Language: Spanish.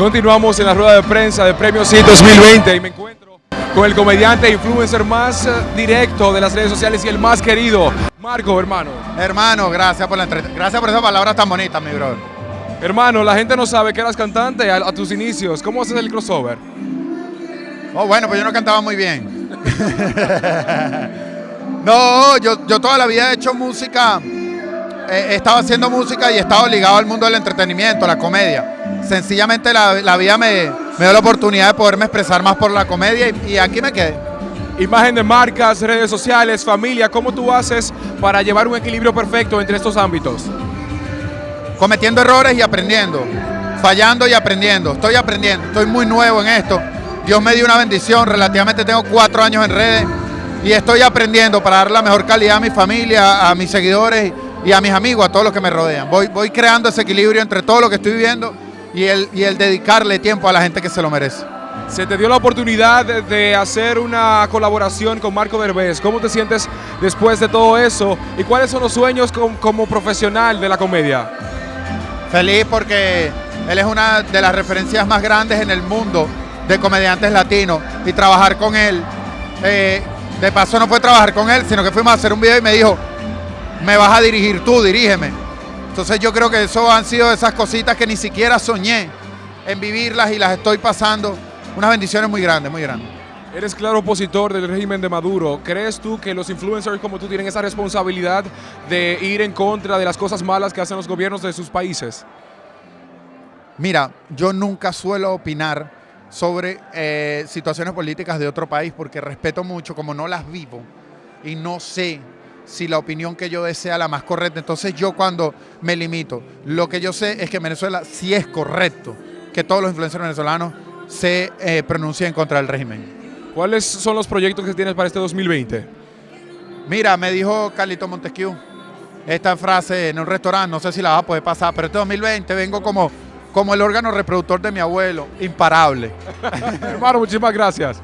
Continuamos en la rueda de prensa de Premio Sí 2020 y me encuentro con el comediante e influencer más eh, directo de las redes sociales y el más querido, Marco, hermano. Hermano, gracias por la gracias por esas palabras tan bonitas, mi brother. Hermano, la gente no sabe que eras cantante a, a tus inicios. ¿Cómo haces el crossover? Oh, bueno, pues yo no cantaba muy bien. no, yo, yo toda la vida he hecho música, eh, he estado haciendo música y he estado ligado al mundo del entretenimiento, la comedia. Sencillamente la, la vida me, me dio la oportunidad de poderme expresar más por la comedia y, y aquí me quedé. Imagen de marcas, redes sociales, familia, ¿cómo tú haces para llevar un equilibrio perfecto entre estos ámbitos? cometiendo errores y aprendiendo, fallando y aprendiendo. Estoy aprendiendo, estoy muy nuevo en esto. Dios me dio una bendición, relativamente tengo cuatro años en redes y estoy aprendiendo para dar la mejor calidad a mi familia, a mis seguidores y a mis amigos, a todos los que me rodean. Voy, voy creando ese equilibrio entre todo lo que estoy viviendo y el, y el dedicarle tiempo a la gente que se lo merece. Se te dio la oportunidad de- hacer una colaboración con Marco Derbez. ¿Cómo te sientes después de todo eso? ¿Y cuáles son los sueños com- como profesional de la comedia? Feliz porque él es una de las referencias más grandes en el mundo de comediantes latinos y trabajar con él. eh, de paso no fue trabajar con él, sino que fuimos a hacer un video y me dijo, me vas a dirigir tú, dirígeme. Entonces yo creo que eso han sido esas cositas que ni siquiera soñé en vivirlas y las estoy pasando. Unas bendiciones muy grandes, muy grandes. Eres claro opositor del régimen de Maduro. ¿Crees tú que los influencers como tú tienen esa responsabilidad de ir en contra de las cosas malas que hacen los gobiernos de sus países? Mira, yo nunca suelo opinar sobre eh, situaciones políticas de otro país porque respeto mucho, como no las vivo y no sé si la opinión que yo desea la más correcta. Entonces yo cuando me limito, lo que yo sé es que en Venezuela sí es correcto que todos los influencers venezolanos se eh, pronuncien contra el régimen. ¿Cuáles son los proyectos que tienes para este 2020? Mira, me dijo Carlito Montesquieu esta frase en un restaurante, no sé si la va a poder pasar, pero este 2020 vengo como, como el órgano reproductor de mi abuelo, imparable. Hermano, muchísimas gracias.